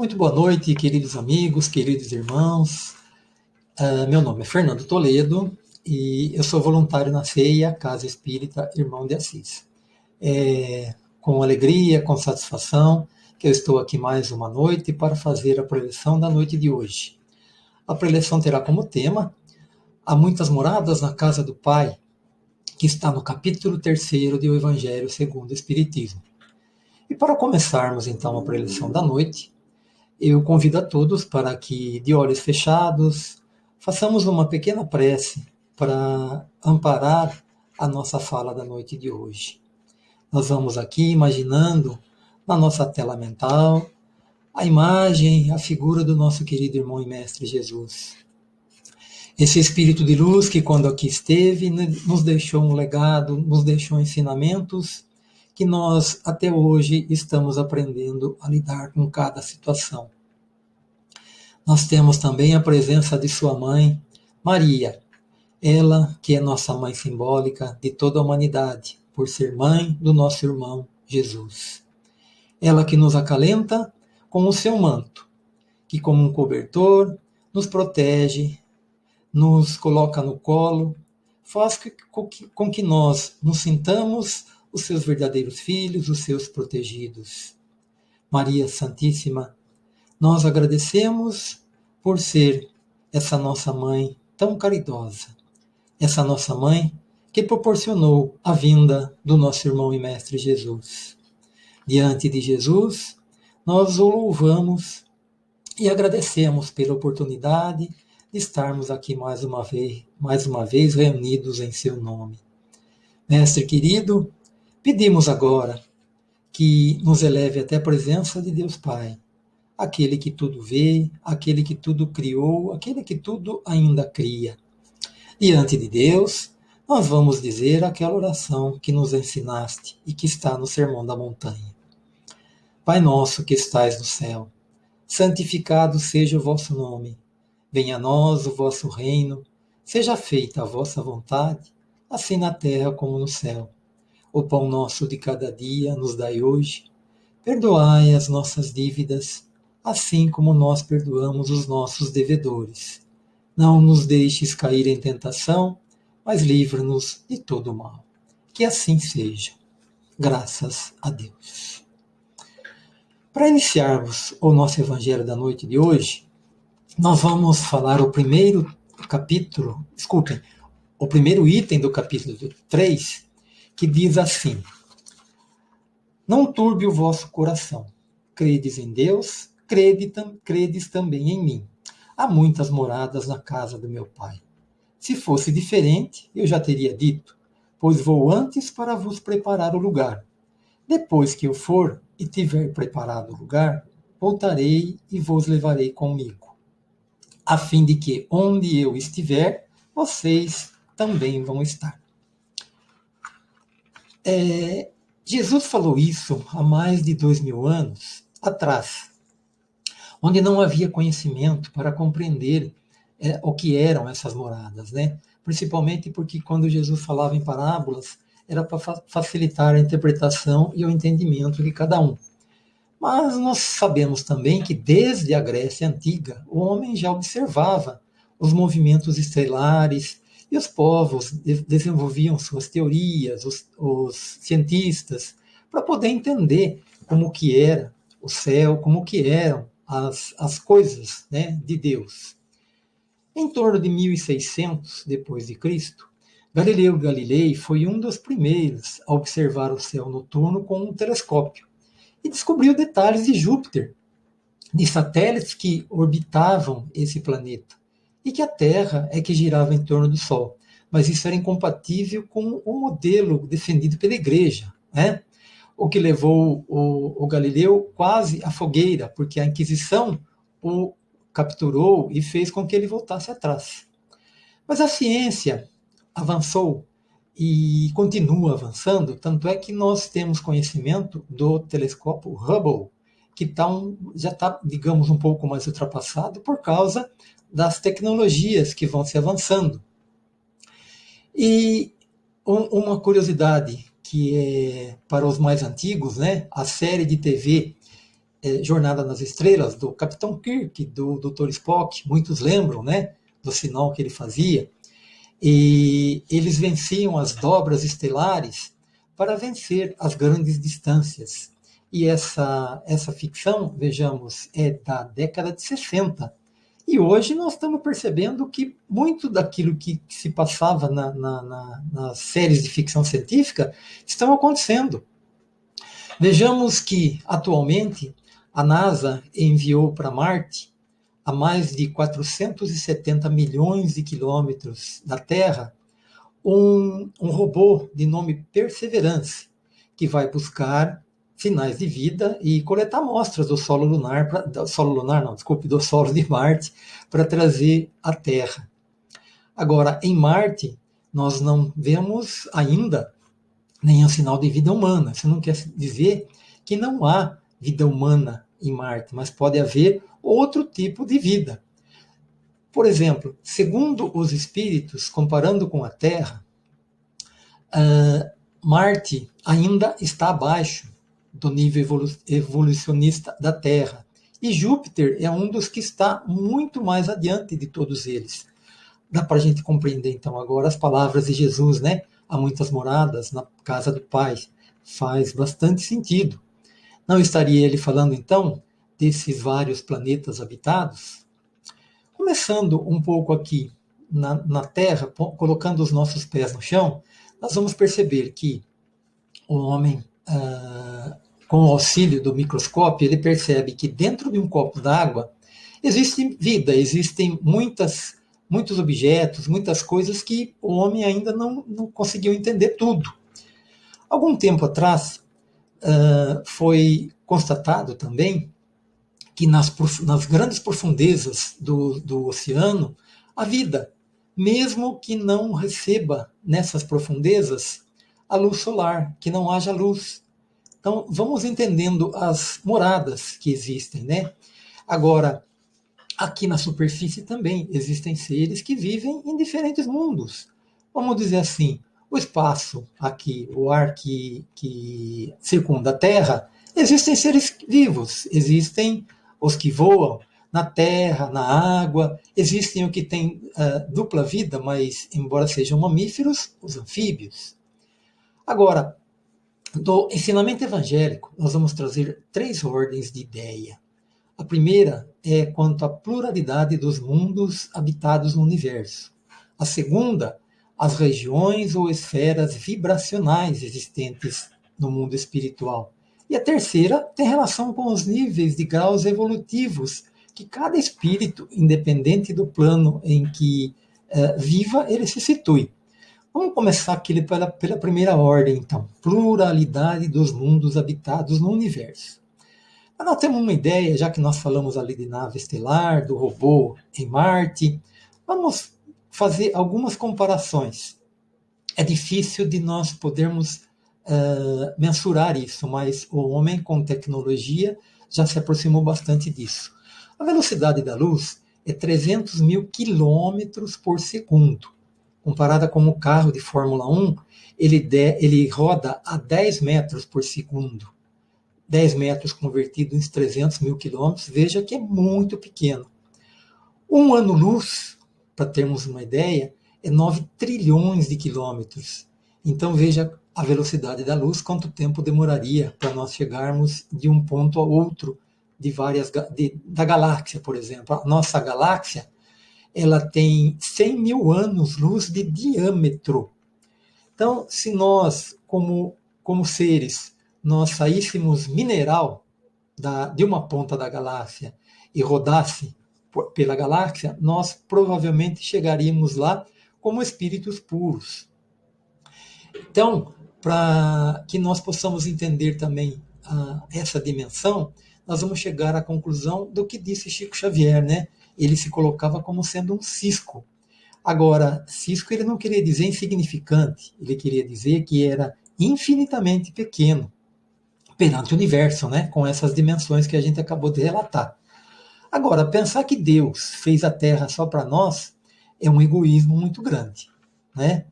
Muito boa noite, queridos amigos, queridos irmãos. Uh, meu nome é Fernando Toledo e eu sou voluntário na CEIA, Casa Espírita Irmão de Assis. É, com alegria, com satisfação, que eu estou aqui mais uma noite para fazer a preleção da noite de hoje. A preleção terá como tema Há muitas moradas na casa do Pai, que está no capítulo 3 do Evangelho segundo o Espiritismo. E para começarmos então a preleção da noite, eu convido a todos para que, de olhos fechados, façamos uma pequena prece para amparar a nossa fala da noite de hoje. Nós vamos aqui imaginando na nossa tela mental a imagem, a figura do nosso querido irmão e mestre Jesus. Esse espírito de luz que, quando aqui esteve, nos deixou um legado, nos deixou ensinamentos que nós até hoje estamos aprendendo a lidar com cada situação. Nós temos também a presença de sua mãe, Maria, ela que é nossa mãe simbólica de toda a humanidade, por ser mãe do nosso irmão Jesus. Ela que nos acalenta com o seu manto, que, como um cobertor, nos protege, nos coloca no colo, faz com que nós nos sintamos os seus verdadeiros filhos, os seus protegidos. Maria Santíssima, nós agradecemos por ser essa nossa mãe tão caridosa, essa nossa mãe que proporcionou a vinda do nosso irmão e mestre Jesus. Diante de Jesus, nós o louvamos e agradecemos pela oportunidade de estarmos aqui mais uma vez, mais uma vez reunidos em seu nome. Mestre querido, pedimos agora que nos eleve até a presença de Deus Pai, aquele que tudo vê, aquele que tudo criou, aquele que tudo ainda cria. Diante de Deus, nós vamos dizer aquela oração que nos ensinaste e que está no Sermão da Montanha. Pai nosso que estais no céu, santificado seja o vosso nome. Venha a nós o vosso reino, seja feita a vossa vontade, assim na terra como no céu. O pão nosso de cada dia nos dai hoje. Perdoai as nossas dívidas, assim como nós perdoamos os nossos devedores. Não nos deixes cair em tentação, mas livra-nos de todo mal. Que assim seja. Graças a Deus. Para iniciarmos o nosso Evangelho da noite de hoje, nós vamos falar o primeiro capítulo, desculpem, o primeiro item do capítulo 3, que diz assim: Não turbe o vosso coração, credes em Deus, crede, credes também em mim. Há muitas moradas na casa do meu Pai. Se fosse diferente, eu já teria dito, pois vou antes para vos preparar o lugar. Depois que eu for e tiver preparado o lugar, voltarei e vos levarei comigo, a fim de que onde eu estiver, vocês também vão estar. É, Jesus falou isso há mais de dois mil anos atrás, onde não havia conhecimento para compreender é, o que eram essas moradas, né? Principalmente porque quando Jesus falava em parábolas, era para facilitar a interpretação e o entendimento de cada um. Mas nós sabemos também que desde a Grécia Antiga, o homem já observava os movimentos estelares e os povos desenvolviam suas teorias, os, os cientistas, para poder entender como que era o céu, como que eram as, as coisas né, de Deus. Em torno de 1600 depois de Cristo, Galileu Galilei foi um dos primeiros a observar o céu noturno com um telescópio e descobriu detalhes de Júpiter, de satélites que orbitavam esse planeta e que a Terra é que girava em torno do Sol. Mas isso era incompatível com o modelo defendido pela Igreja, né? O que levou o, o Galileu quase à fogueira, porque a Inquisição o capturou e fez com que ele voltasse atrás. Mas a ciência avançou e continua avançando, tanto é que nós temos conhecimento do telescópio Hubble, que tá um, já está, digamos, um pouco mais ultrapassado por causa das tecnologias que vão se avançando. E um, uma curiosidade que é para os mais antigos, né, a série de TV é, Jornada nas Estrelas, do Capitão Kirk, do Dr. Spock, muitos lembram, né? Do sinal que ele fazia. E eles venciam as dobras estelares para vencer as grandes distâncias. E essa, essa ficção, vejamos, é da década de 60. E hoje nós estamos percebendo que muito daquilo que, se passava na, na, na, nas séries de ficção científica estão acontecendo. Vejamos que, atualmente, a NASA enviou para Marte, a mais de 470 milhões de quilômetros da Terra, um, um robô de nome Perseverance, que vai buscar sinais de vida e coletar amostras do solo lunar, pra, do solo lunar não, desculpe, do solo de Marte, para trazer à Terra. Agora, em Marte, nós não vemos ainda nenhum sinal de vida humana. Isso não quer dizer que não há vida humana em Marte, mas pode haver outro tipo de vida. Por exemplo, segundo os espíritos, comparando com a Terra, uh, Marte ainda está abaixo do nível evolu evolucionista da Terra. E Júpiter é um dos que está muito mais adiante de todos eles. Dá para a gente compreender então agora as palavras de Jesus, né? Há muitas moradas na casa do Pai. Faz bastante sentido. Não estaria ele falando então desses vários planetas habitados? Começando um pouco aqui na, na Terra, colocando os nossos pés no chão, nós vamos perceber que o homem ah, com o auxílio do microscópio, ele percebe que dentro de um copo d'água existe vida, existem muitas, muitos objetos, muitas coisas que o homem ainda não, não conseguiu entender tudo. Algum tempo atrás, uh, foi constatado também que nas, nas grandes profundezas do, do oceano, a vida, mesmo que não receba nessas profundezas a luz solar, que não haja luz. Então, vamos entendendo as moradas que existem, né? Agora, aqui na superfície também existem seres que vivem em diferentes mundos. Vamos dizer assim, o espaço aqui, o ar que, que circunda a Terra, existem seres vivos, existem os que voam na terra, na água, existem o que têm uh, dupla vida, mas embora sejam mamíferos, os anfíbios. Agora, do ensinamento evangélico, nós vamos trazer três ordens de ideia. A primeira é quanto à pluralidade dos mundos habitados no universo. A segunda, as regiões ou esferas vibracionais existentes no mundo espiritual. E a terceira tem relação com os níveis de graus evolutivos que cada espírito, independente do plano em que uh, viva, ele se situe. Vamos começar aqui pela, pela primeira ordem, então. Pluralidade dos mundos habitados no universo. Mas nós temos uma ideia, já que nós falamos ali de nave estelar, do robô em Marte, vamos fazer algumas comparações. É difícil de nós podermos uh, mensurar isso, mas o homem com tecnologia já se aproximou bastante disso. A velocidade da luz é 300 mil quilômetros por segundo comparada com o carro de Fórmula 1, ele, de, ele roda a 10 metros por segundo. 10 metros convertido em 300 mil quilômetros, veja que é muito pequeno. Um ano-luz, para termos uma ideia, é 9 trilhões de quilômetros. Então veja a velocidade da luz, quanto tempo demoraria para nós chegarmos de um ponto a outro de várias de, da galáxia, por exemplo. A nossa galáxia ela tem 100 mil anos-luz de diâmetro. Então, se nós, como, como seres, nós saíssemos mineral da, de uma ponta da galáxia e rodasse pela galáxia, nós provavelmente chegaríamos lá como espíritos puros. Então, para que nós possamos entender também ah, essa dimensão, nós vamos chegar à conclusão do que disse Chico Xavier, né? Ele se colocava como sendo um cisco. Agora, cisco ele não queria dizer insignificante, ele queria dizer que era infinitamente pequeno perante o universo, né? com essas dimensões que a gente acabou de relatar. Agora, pensar que Deus fez a Terra só para nós é um egoísmo muito grande. Né?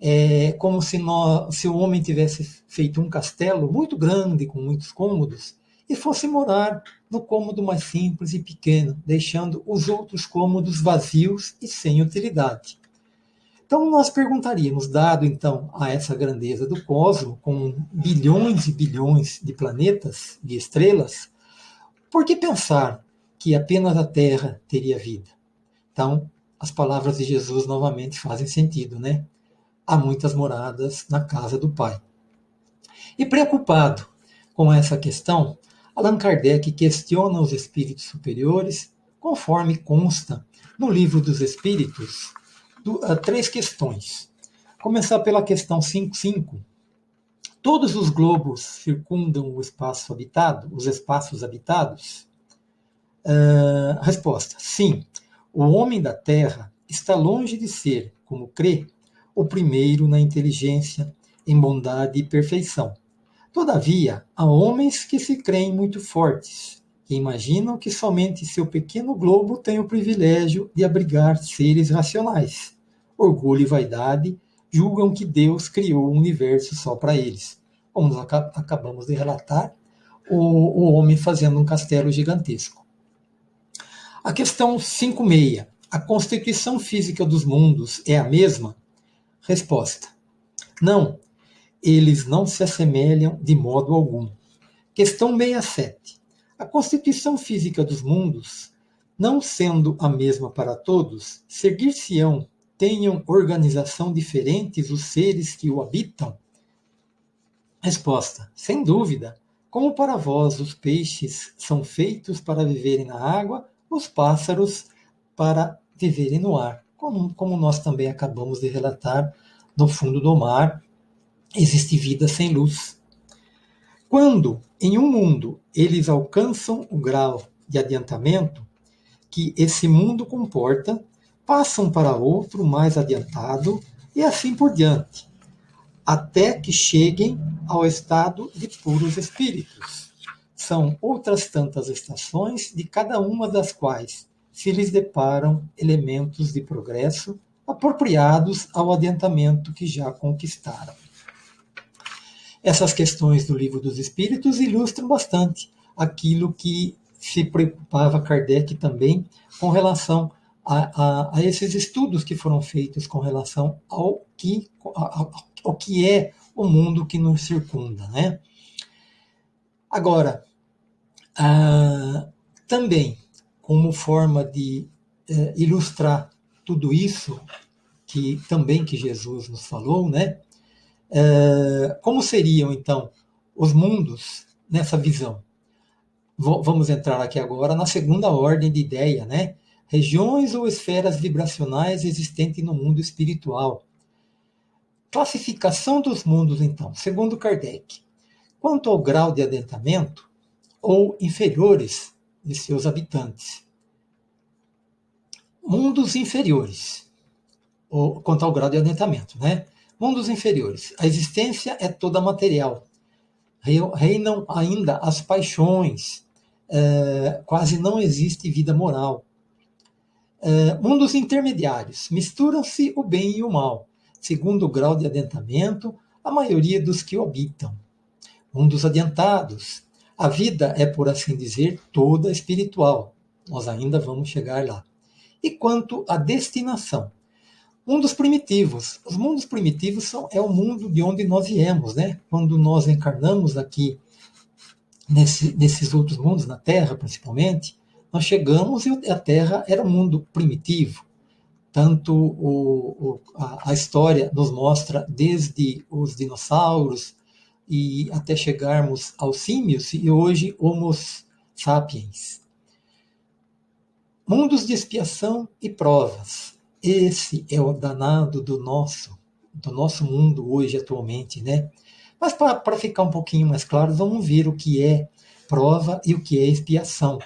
É como se, nós, se o homem tivesse feito um castelo muito grande, com muitos cômodos, e fosse morar no cômodo mais simples e pequeno, deixando os outros cômodos vazios e sem utilidade. Então nós perguntaríamos, dado então a essa grandeza do cosmos, com bilhões e bilhões de planetas, de estrelas, por que pensar que apenas a Terra teria vida? Então, as palavras de Jesus novamente fazem sentido, né? Há muitas moradas na casa do Pai. E preocupado com essa questão, Allan Kardec questiona os espíritos superiores, conforme consta no Livro dos Espíritos, uh, três questões. Começar pela questão 5.5. Todos os globos circundam o espaço habitado, os espaços habitados? Uh, resposta: sim. O homem da Terra está longe de ser, como crê, o primeiro na inteligência, em bondade e perfeição. Todavia, há homens que se creem muito fortes, que imaginam que somente seu pequeno globo tem o privilégio de abrigar seres racionais orgulho e vaidade, julgam que Deus criou o universo só para eles. Como nós acabamos de relatar, o, o homem fazendo um castelo gigantesco. A questão 5.6. A constituição física dos mundos é a mesma? Resposta. Não, eles não se assemelham de modo algum. Questão 67. A constituição física dos mundos, não sendo a mesma para todos, seguir-se-ão tenham organização diferentes os seres que o habitam? Resposta: Sem dúvida. Como para vós os peixes são feitos para viverem na água, os pássaros para viverem no ar. Como, como nós também acabamos de relatar, no fundo do mar existe vida sem luz. Quando, em um mundo, eles alcançam o grau de adiantamento que esse mundo comporta, passam para outro mais adiantado e assim por diante, até que cheguem ao estado de puros espíritos. São outras tantas estações, de cada uma das quais se lhes deparam elementos de progresso apropriados ao adiantamento que já conquistaram. Essas questões do Livro dos Espíritos ilustram bastante aquilo que se preocupava Kardec também com relação a, a, a, esses estudos que foram feitos com relação ao que, ao que é o mundo que nos circunda. Né? Agora, ah, também, como forma de eh, ilustrar tudo isso, que também que Jesus nos falou, né? Eh, como seriam, então, os mundos nessa visão? vamos entrar aqui agora na segunda ordem de ideia, né? regiões ou esferas vibracionais existentes no mundo espiritual. Classificação dos mundos, então, segundo Kardec. Quanto ao grau de adentramento, ou inferiores de seus habitantes. Mundos inferiores, ou quanto ao grau de adentramento, né? Mundos inferiores. A existência é toda material. Reinam ainda as paixões. É, quase não existe vida moral. Uh, mundos intermediários. Misturam-se o bem e o mal, segundo o grau de adiantamento, a maioria dos que habitam. Mundos adiantados. A vida é, por assim dizer, toda espiritual. Nós ainda vamos chegar lá. E quanto à destinação? Mundos primitivos. Os mundos primitivos são, é o mundo de onde nós viemos, né? Quando nós encarnamos aqui nesse, nesses outros mundos, na Terra principalmente, nós chegamos e a Terra era um mundo primitivo. Tanto o, o, a, a, história nos mostra desde os dinossauros e até chegarmos aos símios e hoje Homo sapiens. Mundos de expiação e provas. Esse é o danado do nosso, do nosso mundo hoje atualmente, né? Mas para ficar um pouquinho mais claro, vamos ver o que é prova e o que é expiação.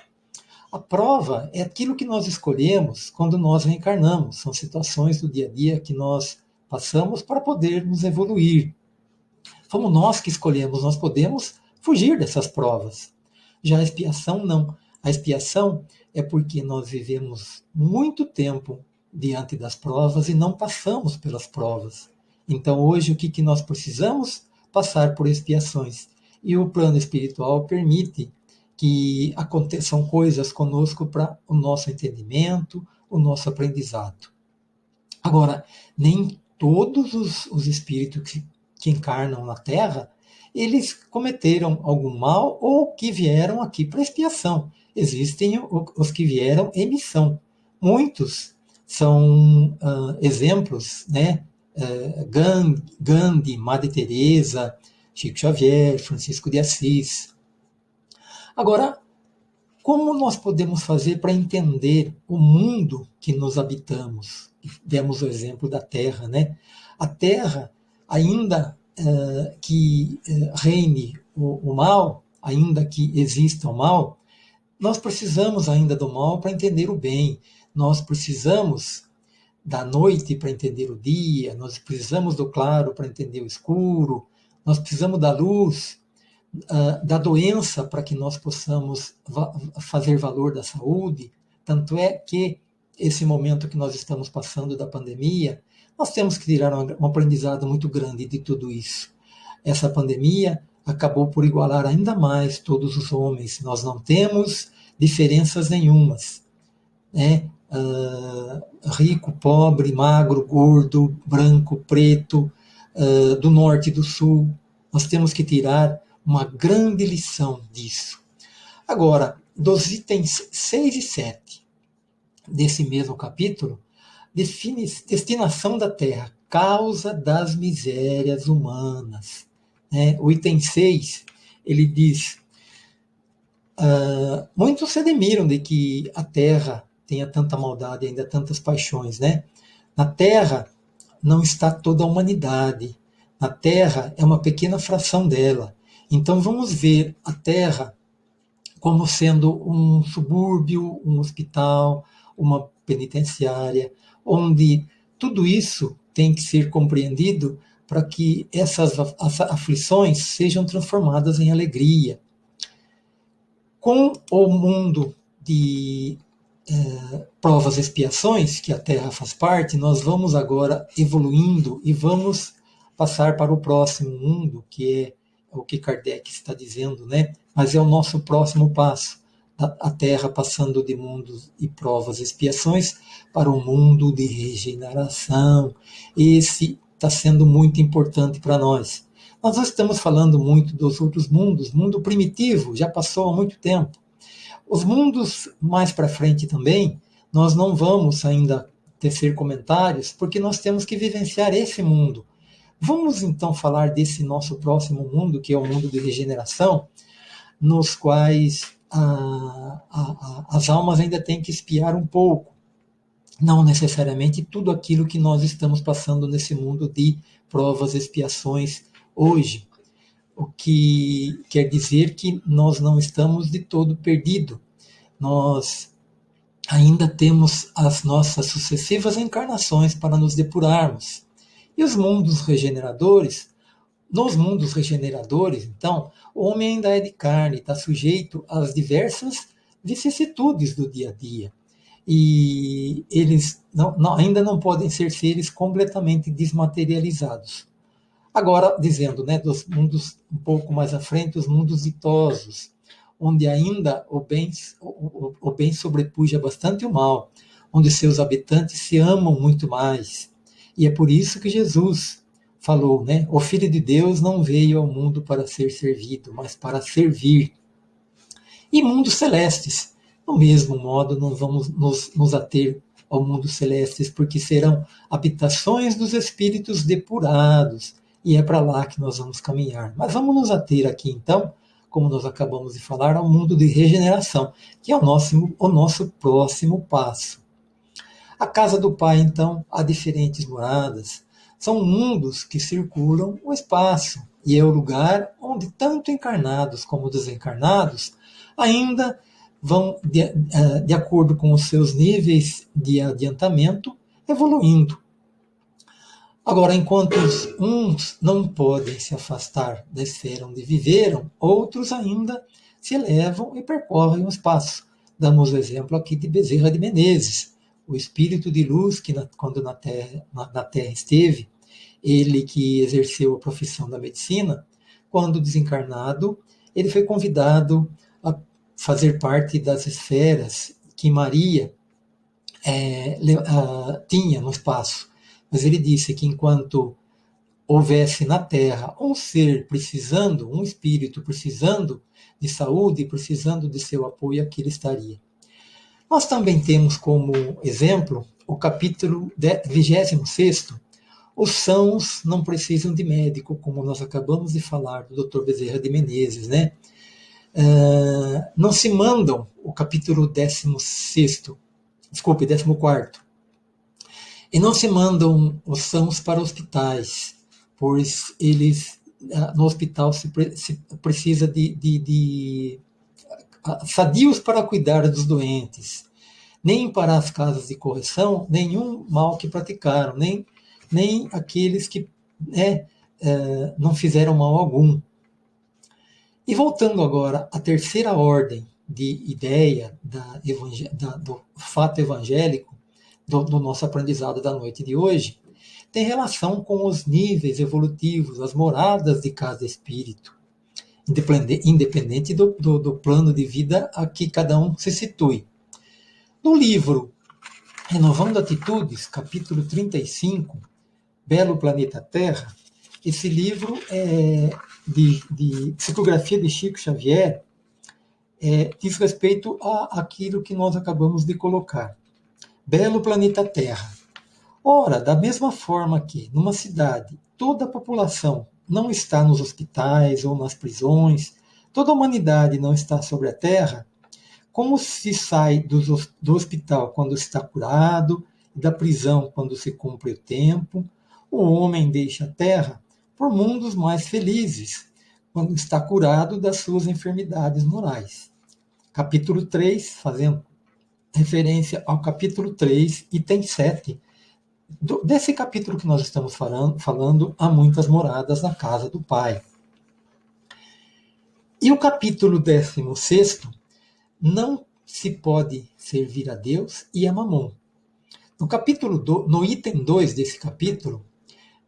A prova é aquilo que nós escolhemos quando nós reencarnamos. São situações do dia a dia que nós passamos para podermos evoluir. Fomos nós que escolhemos, nós podemos fugir dessas provas. Já a expiação, não. A expiação é porque nós vivemos muito tempo diante das provas e não passamos pelas provas. Então, hoje, o que, que nós precisamos? Passar por expiações. E o plano espiritual permite que aconteçam coisas conosco para o nosso entendimento, o nosso aprendizado. Agora, nem todos os, os espíritos que, que encarnam na Terra, eles cometeram algum mal ou que vieram aqui para expiação. Existem os que vieram em missão. Muitos são uh, exemplos, né? Uh, Gandhi, Madre Teresa, Chico Xavier, Francisco de Assis. Agora, como nós podemos fazer para entender o mundo que nos habitamos? Demos o exemplo da Terra, né? A Terra, ainda uh, que uh, reine o, o mal, ainda que exista o mal, nós precisamos ainda do mal para entender o bem. Nós precisamos da noite para entender o dia, nós precisamos do claro para entender o escuro, nós precisamos da luz uh, da doença para que nós possamos fazer valor da saúde. Tanto é que esse momento que nós estamos passando da pandemia, nós temos que tirar um aprendizado muito grande de tudo isso. Essa pandemia acabou por igualar ainda mais todos os homens. Nós não temos diferenças nenhumas. Né? Uh, rico, pobre, magro, gordo, branco, preto, uh, do norte e do sul. Nós temos que tirar uma grande lição disso. Agora, dos itens 6 e 7 desse mesmo capítulo, define destinação da terra, causa das misérias humanas. Né? O item 6, ele diz, uh, muitos se admiram de que a terra tenha tanta maldade, ainda tantas paixões. Né? Na terra não está toda a humanidade, na terra é uma pequena fração dela. Então vamos ver a Terra como sendo um subúrbio, um hospital, uma penitenciária, onde tudo isso tem que ser compreendido para que essas aflições sejam transformadas em alegria. Com o mundo de é, provas e expiações, que a Terra faz parte, nós vamos agora evoluindo e vamos passar para o próximo mundo, que é o que Kardec está dizendo, né? Mas é o nosso próximo passo. A Terra passando de mundos e provas e expiações para um mundo de regeneração. Esse está sendo muito importante para nós. Nós estamos falando muito dos outros mundos, mundo primitivo, já passou há muito tempo. Os mundos mais para frente também, nós não vamos ainda tecer comentários, porque nós temos que vivenciar esse mundo Vamos então falar desse nosso próximo mundo, que é o mundo de regeneração, nos quais a, a, a, as almas ainda têm que espiar um pouco. Não necessariamente tudo aquilo que nós estamos passando nesse mundo de provas, expiações hoje. O que quer dizer que nós não estamos de todo perdido. Nós ainda temos as nossas sucessivas encarnações para nos depurarmos. E os mundos regeneradores, nos mundos regeneradores, então, o homem ainda é de carne, está sujeito às diversas vicissitudes do dia a dia. E eles não, não, ainda não podem ser seres completamente desmaterializados. Agora, dizendo, né, dos mundos um pouco mais à frente, os mundos ditosos, onde ainda o bem, o, o, bem sobrepuja bastante o mal, onde seus habitantes se amam muito mais, e é por isso que Jesus falou, né? O Filho de Deus não veio ao mundo para ser servido, mas para servir. E mundos celestes, do mesmo modo, não vamos nos, nos ater ao mundo celestes, porque serão habitações dos espíritos depurados, e é para lá que nós vamos caminhar. Mas vamos nos ater aqui, então, como nós acabamos de falar, ao mundo de regeneração, que é o nosso, o nosso próximo passo. A casa do Pai, então, há diferentes moradas. São mundos que circulam o espaço e é o lugar onde tanto encarnados como desencarnados ainda vão, de, eh, de acordo com os seus níveis de adiantamento, evoluindo. Agora, enquanto uns não podem se afastar da esfera onde viveram, outros ainda se elevam e percorrem o espaço. Damos o exemplo aqui de Bezerra de Menezes, o espírito de luz que na, quando na terra, na, na terra esteve, ele que exerceu a profissão da medicina, quando desencarnado, ele foi convidado a fazer parte das esferas que Maria é, uh, tinha no espaço. Mas ele disse que enquanto houvesse na Terra um ser precisando, um espírito precisando de saúde, precisando de seu apoio, aqui ele estaria. Nós também temos como exemplo o capítulo 26, os sãos não precisam de médico, como nós acabamos de falar do Dr. Bezerra de Menezes, né? Uh, não se mandam, o capítulo 16, desculpe, 14, e não se mandam os sãos para hospitais, pois eles, uh, no hospital se, se precisa de, de, de uh, sadios para cuidar dos doentes, nem para as casas de correção, nenhum mal que praticaram, nem nem aqueles que né, é, não fizeram mal algum. E voltando agora à terceira ordem de ideia da, da, do fato evangélico, do, do nosso aprendizado da noite de hoje, tem relação com os níveis evolutivos, as moradas de cada espírito, independente, do, do, do plano de vida a que cada um se situe. No livro Renovando Atitudes, capítulo 35, Belo Planeta Terra, esse livro é de, de psicografia de Chico Xavier é, diz respeito a aquilo que nós acabamos de colocar. Belo Planeta Terra. Ora, da mesma forma que numa cidade toda a população não está nos hospitais ou nas prisões, toda a humanidade não está sobre a Terra, como se sai do, hospital quando está curado, da prisão quando se cumpre o tempo, o homem deixa a terra por mundos mais felizes, quando está curado das suas enfermidades morais. Capítulo 3, fazendo referência ao capítulo 3, item 7. Do, desse capítulo que nós estamos falando, falando, há muitas moradas na casa do Pai. E o capítulo 16, não se pode servir a Deus e a Mamon. No capítulo do, no item 2 desse capítulo,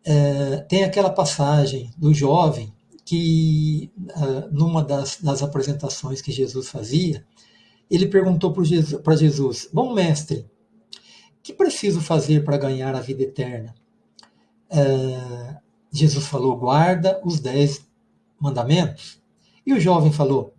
é, tem aquela passagem do jovem que, é, numa das, das, apresentações que Jesus fazia, ele perguntou para Jesus, Bom mestre, que preciso fazer para ganhar a vida eterna? É, Jesus falou: Guarda os dez mandamentos. E o jovem falou: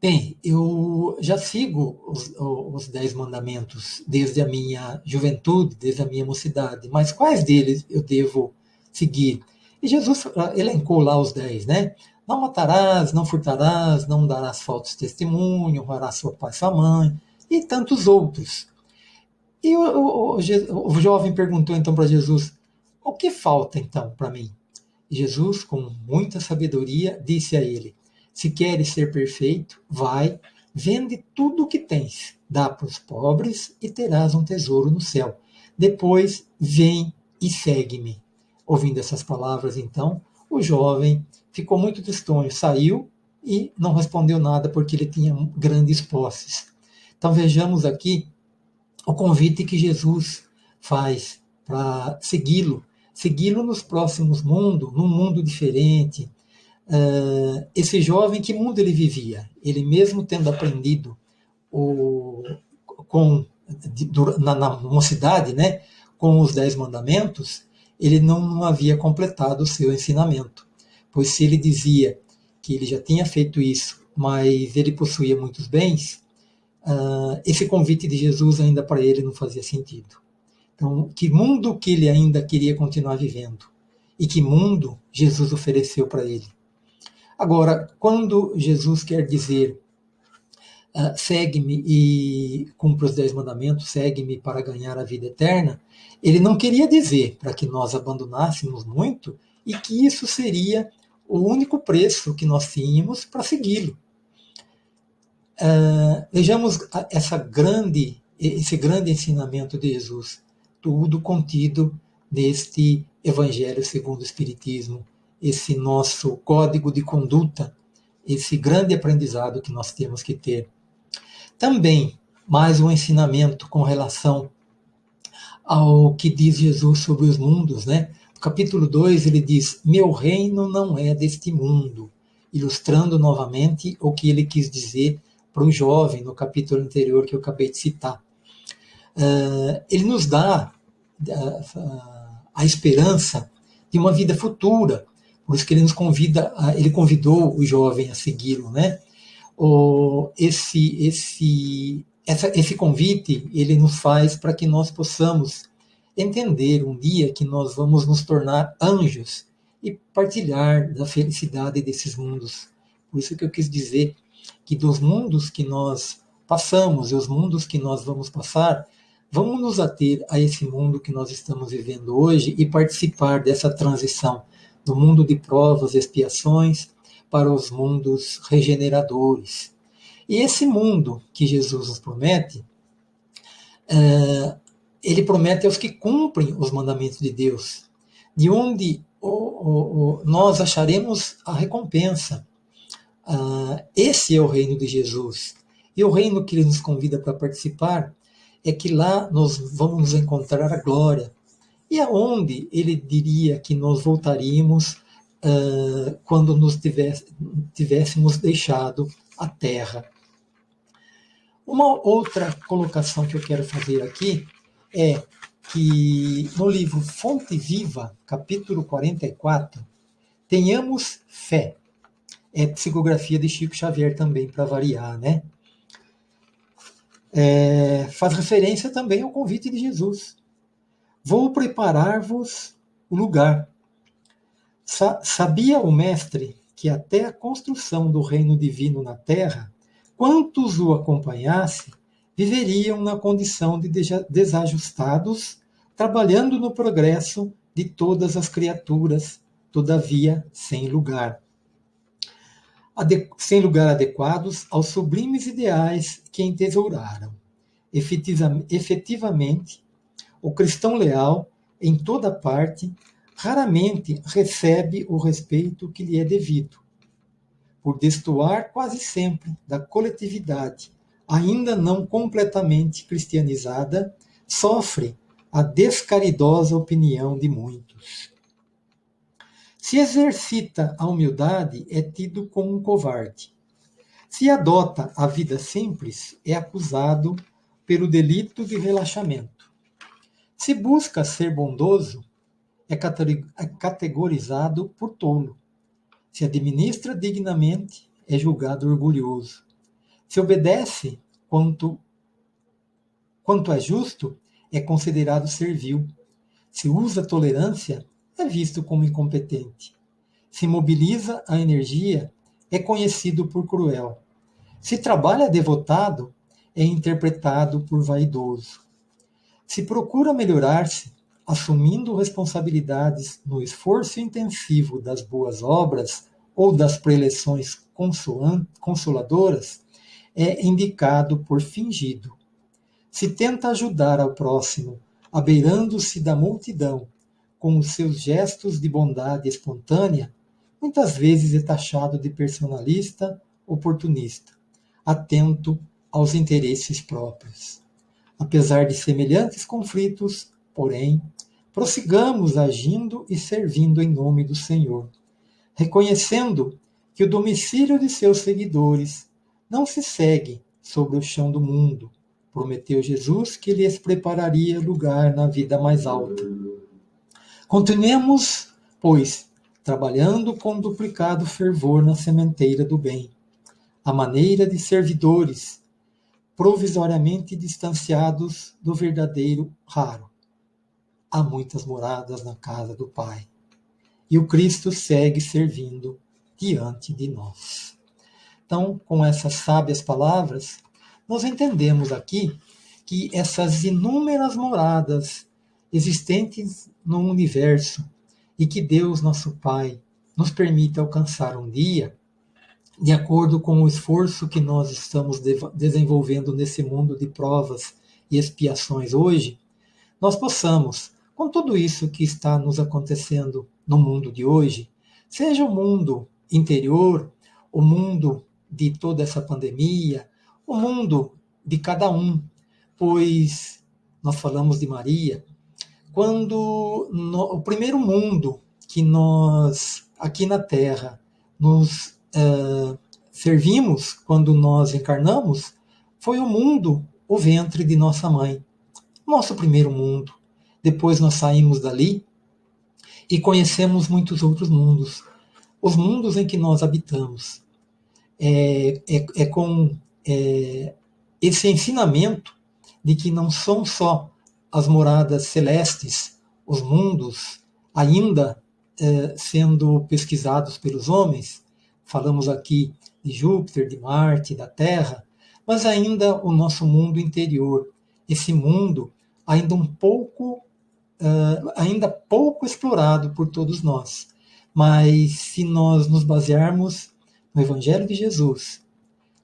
Bem, eu já sigo os, os Dez Mandamentos desde a minha juventude, desde a minha mocidade, mas quais deles eu devo seguir? E Jesus ah, elencou lá os dez, né? Não matarás, não furtarás, não darás falsos testemunho, honrarás seu pai e sua mãe, e tantos outros. E o, o, o, o jovem perguntou então para Jesus: O que falta então para mim? Jesus, com muita sabedoria, disse a ele: se queres ser perfeito, vai, vende tudo o que tens, dá para os pobres e terás um tesouro no céu. Depois, vem e segue-me. Ouvindo essas palavras, então, o jovem ficou muito tristonho, saiu e não respondeu nada porque ele tinha grandes posses. Então vejamos aqui o convite que Jesus faz para segui-lo, segui-lo nos próximos mundos, num mundo diferente, Uh, esse jovem, que mundo ele vivia? Ele mesmo tendo aprendido o, com, na, na, mocidade, né, com os dez mandamentos, ele não, havia completado o seu ensinamento. Pois se ele dizia que ele já tinha feito isso, mas ele possuía muitos bens, uh, esse convite de Jesus ainda para ele não fazia sentido. Então, que mundo que ele ainda queria continuar vivendo? E que mundo Jesus ofereceu para ele? Agora, quando Jesus quer dizer uh, segue-me e cumpra os dez mandamentos, segue-me para ganhar a vida eterna, ele não queria dizer para que nós abandonássemos muito e que isso seria o único preço que nós tínhamos para segui-lo. Uh, vejamos essa grande, esse grande ensinamento de Jesus, tudo contido neste Evangelho segundo o Espiritismo, esse nosso código de conduta, esse grande aprendizado que nós temos que ter. Também, mais um ensinamento com relação ao que diz Jesus sobre os mundos, né? No capítulo 2 ele diz: Meu reino não é deste mundo, ilustrando novamente o que ele quis dizer para o jovem no capítulo anterior que eu acabei de citar. Uh, ele nos dá uh, a esperança de uma vida futura, por isso que ele nos convida, ele convidou o jovem a segui-lo, né? O, esse, esse, essa, esse convite ele nos faz para que nós possamos entender um dia que nós vamos nos tornar anjos e partilhar da felicidade desses mundos. Por isso que eu quis dizer que dos mundos que nós passamos e os mundos que nós vamos passar, vamos nos ater a esse mundo que nós estamos vivendo hoje e participar dessa transição do mundo de provas expiações para os mundos regeneradores. E esse mundo que Jesus nos promete, é, ele promete aos que cumprem os mandamentos de Deus, de onde nós acharemos a recompensa. Ah, esse é o reino de Jesus. E o reino que ele nos convida para participar é que lá nós vamos encontrar a glória. E aonde ele diria que nós voltaríamos quando nos tivéssemos deixado a terra? Uma outra colocação que eu quero fazer aqui é que no livro Fonte Viva, capítulo 44, tenhamos fé é psicografia de Chico Xavier também, para variar, né? É, faz referência também ao convite de Jesus. Vou preparar-vos o lugar. Sa sabia o Mestre que até a construção do reino divino na terra, quantos o acompanhassem viveriam na condição de desajustados, trabalhando no progresso de todas as criaturas, todavia sem lugar sem lugar adequados aos sublimes ideais que entesouraram. Efetivamente, o cristão leal, em toda parte, raramente recebe o respeito que lhe é devido. Por destoar quase sempre da coletividade, ainda não completamente cristianizada, sofre a descaridosa opinião de muitos. Se exercita a humildade, é tido como um covarde. Se adota a vida simples, é acusado pelo delito de relaxamento. Se busca ser bondoso, é, é categorizado por tolo. Se administra dignamente, é julgado orgulhoso. Se obedece quanto, quanto é justo, é considerado servil. Se usa tolerância, é visto como incompetente. Se mobiliza a energia, é conhecido por cruel. Se trabalha devotado, é interpretado por vaidoso. Se procura melhorar-se, assumindo responsabilidades no esforço intensivo das boas obras ou das preleções consoladoras, é indicado por fingido. Se tenta ajudar ao próximo, abeirando-se da multidão, com os seus gestos de bondade espontânea, muitas vezes é taxado de personalista, oportunista, atento aos interesses próprios. Apesar de semelhantes conflitos, porém, prossigamos agindo e servindo em nome do Senhor, reconhecendo que o domicílio de seus seguidores não se segue sobre o chão do mundo. Prometeu Jesus que lhes prepararia lugar na vida mais alta. Continuemos, pois, trabalhando com duplicado fervor na sementeira do bem, à maneira de servidores, provisoriamente distanciados do verdadeiro raro. Há muitas moradas na casa do Pai, e o Cristo segue servindo diante de nós. Então, com essas sábias palavras, nós entendemos aqui que essas inúmeras moradas existentes no universo e que Deus, nosso Pai, nos permita alcançar um dia, de acordo com o esforço que nós estamos de desenvolvendo nesse mundo de provas e expiações hoje, nós possamos, com tudo isso que está nos acontecendo no mundo de hoje, seja o mundo interior, o mundo de toda essa pandemia, o mundo de cada um, pois nós falamos de Maria, quando no, o primeiro mundo que nós, aqui na Terra, nos uh, servimos quando nós encarnamos foi o mundo, o ventre de nossa mãe. Nosso primeiro mundo. Depois nós saímos dali e conhecemos muitos outros mundos. Os mundos em que nós habitamos. É, é, é com é, esse ensinamento de que não são só as moradas celestes, os mundos ainda é, sendo pesquisados pelos homens, falamos aqui de Júpiter, de Marte, da Terra, mas ainda o nosso mundo interior, esse mundo ainda um pouco, uh, ainda pouco explorado por todos nós. Mas se nós nos basearmos no Evangelho de Jesus,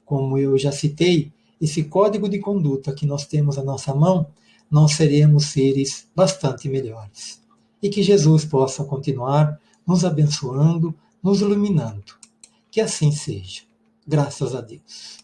como eu já citei, esse código de conduta que nós temos à nossa mão, nós seremos seres bastante melhores. E que Jesus possa continuar nos abençoando, nos iluminando. Que assim seja. Graças a Deus.